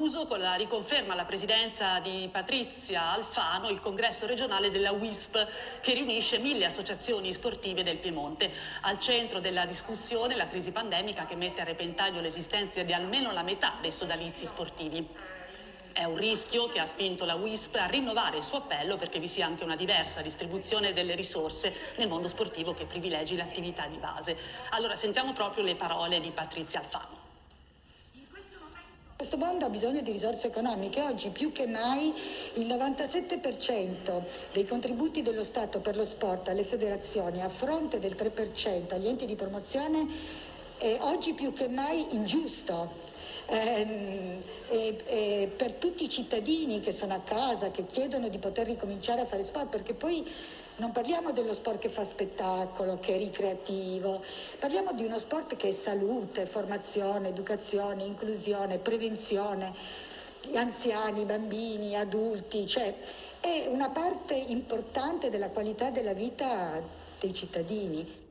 Uso con la riconferma alla presidenza di Patrizia Alfano il congresso regionale della WISP che riunisce mille associazioni sportive del Piemonte. Al centro della discussione la crisi pandemica che mette a repentaglio l'esistenza di almeno la metà dei sodalizi sportivi. È un rischio che ha spinto la WISP a rinnovare il suo appello perché vi sia anche una diversa distribuzione delle risorse nel mondo sportivo che privilegi l'attività di base. Allora sentiamo proprio le parole di Patrizia Alfano. Questo mondo ha bisogno di risorse economiche. Oggi più che mai il 97% dei contributi dello Stato per lo sport alle federazioni a fronte del 3% agli enti di promozione è oggi più che mai ingiusto. Eh, e, e per tutti i cittadini che sono a casa, che chiedono di poter ricominciare a fare sport, perché poi non parliamo dello sport che fa spettacolo, che è ricreativo, parliamo di uno sport che è salute, formazione, educazione, inclusione, prevenzione, anziani, bambini, adulti, cioè è una parte importante della qualità della vita dei cittadini.